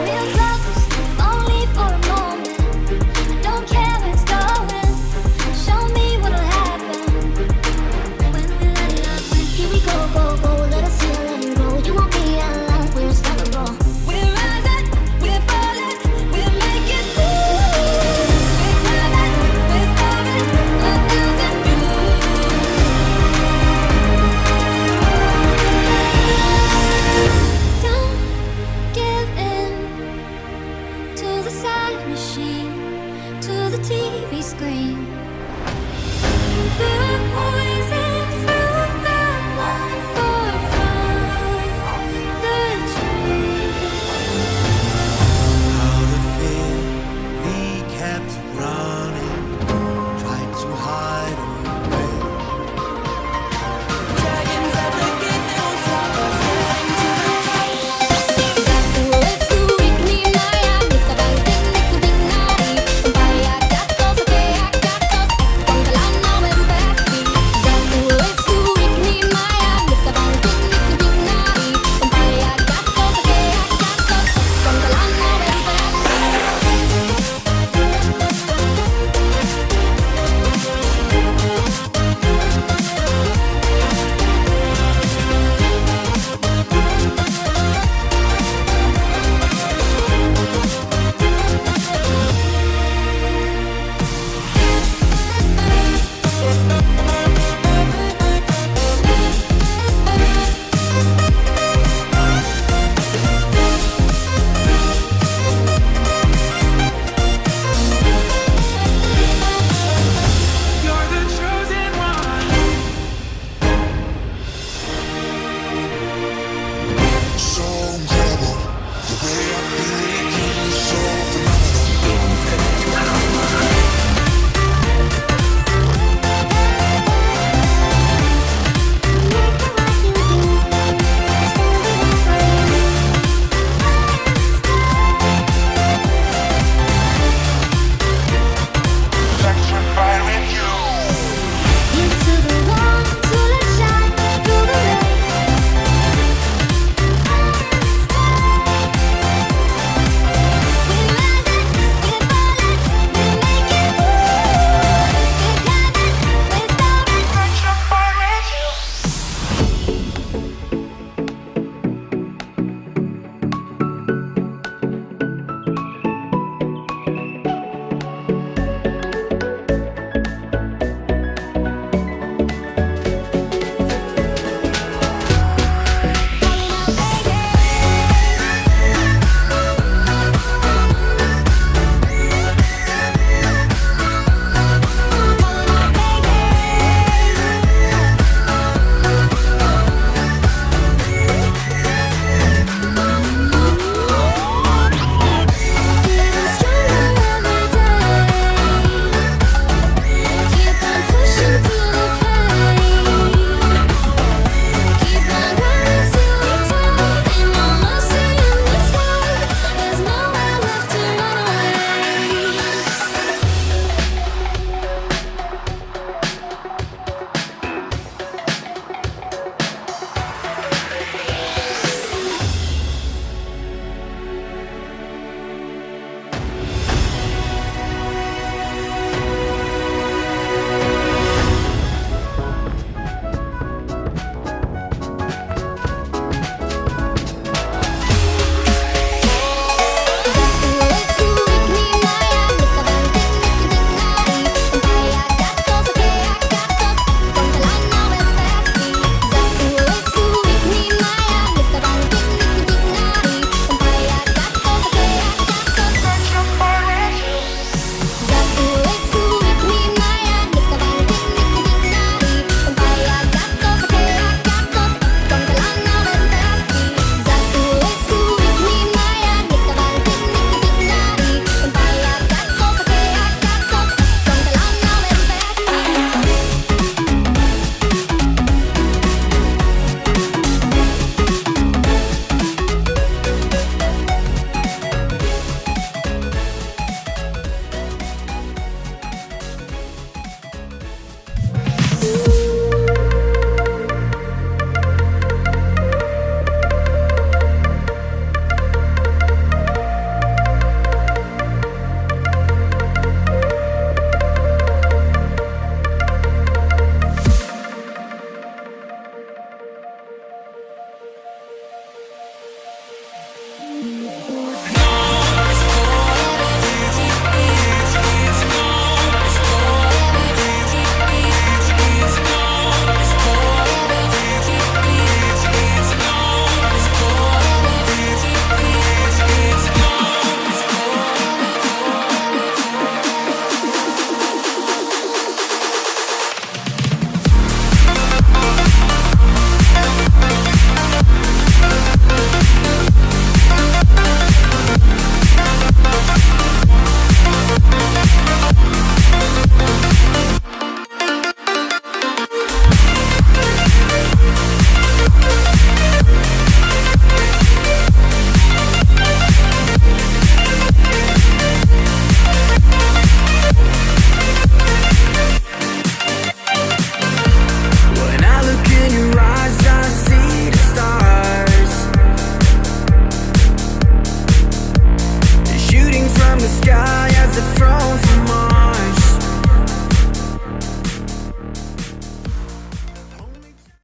We'll